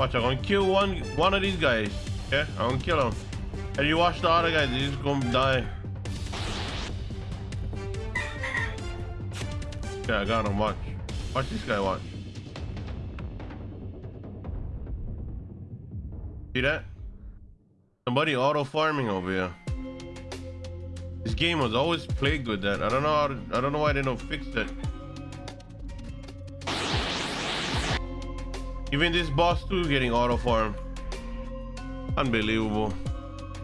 Watch, I'm gonna kill one one of these guys. Yeah, I'm gonna kill him. And you watch the other guys, he's gonna die. Yeah, I got him. Watch. Watch this guy. Watch. See that? Somebody auto farming over here. This game was always plagued with that. I don't know how to, I don't know why they don't fix it. Even this boss too getting auto farm. Unbelievable.